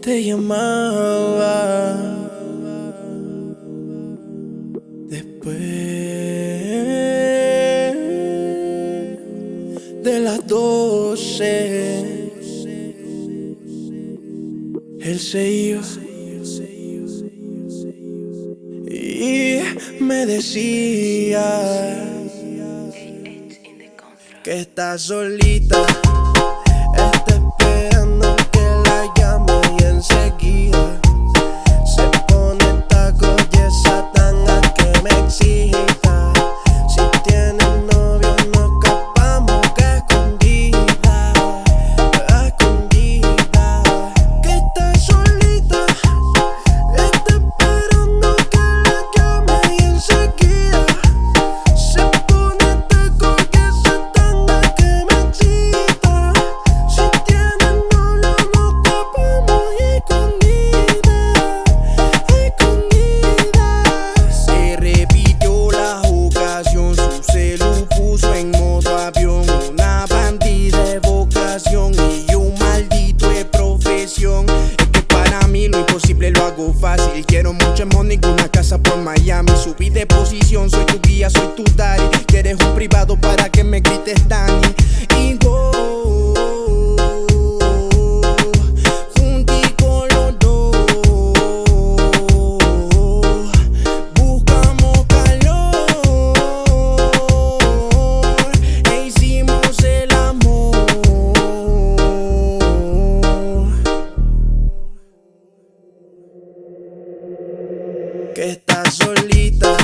te llamaba después de las doce. Él se iba y me decía que está solita. Quiero mucho money, una casa por Miami. Subí de posición, soy tu guía, soy tu daddy. Quieres un privado para que me grites Dani Y que está solita.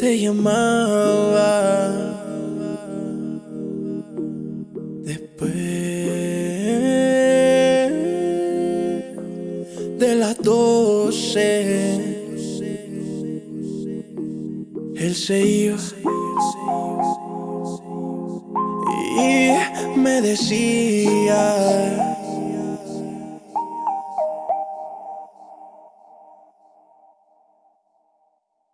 Te llamaba después de las doce. Él se iba y me decía